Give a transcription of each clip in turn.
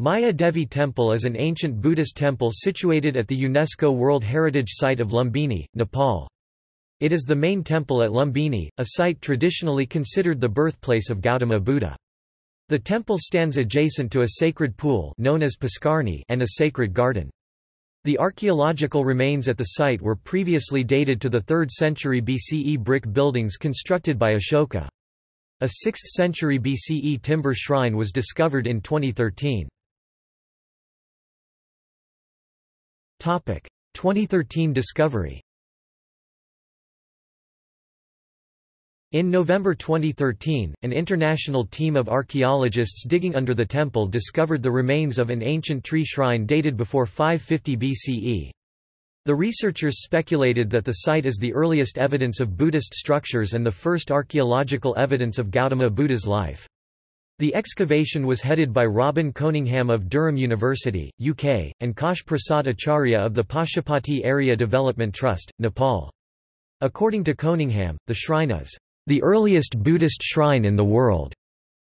Maya Devi Temple is an ancient Buddhist temple situated at the UNESCO World Heritage Site of Lumbini, Nepal. It is the main temple at Lumbini, a site traditionally considered the birthplace of Gautama Buddha. The temple stands adjacent to a sacred pool known as Puskarni and a sacred garden. The archaeological remains at the site were previously dated to the 3rd century BCE brick buildings constructed by Ashoka. A 6th century BCE timber shrine was discovered in 2013. 2013 discovery In November 2013, an international team of archaeologists digging under the temple discovered the remains of an ancient tree shrine dated before 550 BCE. The researchers speculated that the site is the earliest evidence of Buddhist structures and the first archaeological evidence of Gautama Buddha's life. The excavation was headed by Robin Coningham of Durham University, UK, and Kosh Prasad Acharya of the Pashupati Area Development Trust, Nepal. According to Coningham, the shrine is the earliest Buddhist shrine in the world.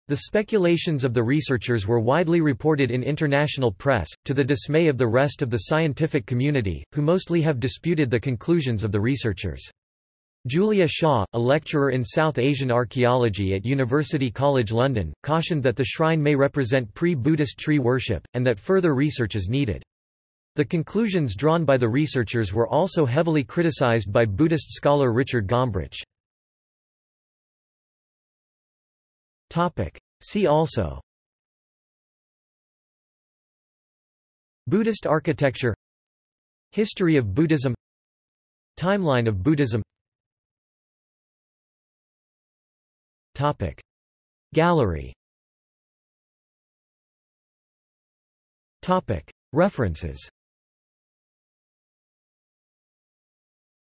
The speculations of the researchers were widely reported in international press, to the dismay of the rest of the scientific community, who mostly have disputed the conclusions of the researchers. Julia Shaw, a lecturer in South Asian archaeology at University College London, cautioned that the shrine may represent pre-Buddhist tree worship, and that further research is needed. The conclusions drawn by the researchers were also heavily criticized by Buddhist scholar Richard Gombrich. See also Buddhist architecture History of Buddhism Timeline of Buddhism Topic. Gallery. Topic. References.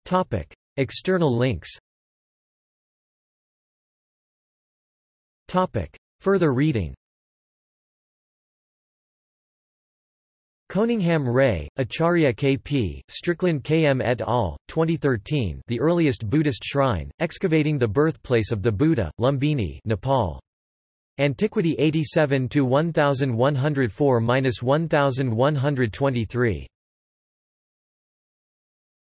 Topic. External links. Topic. Further reading Coningham Ray, Acharya K.P., Strickland K.M. et al., 2013 The Earliest Buddhist Shrine, Excavating the Birthplace of the Buddha, Lumbini Nepal. Antiquity 87-1104-1123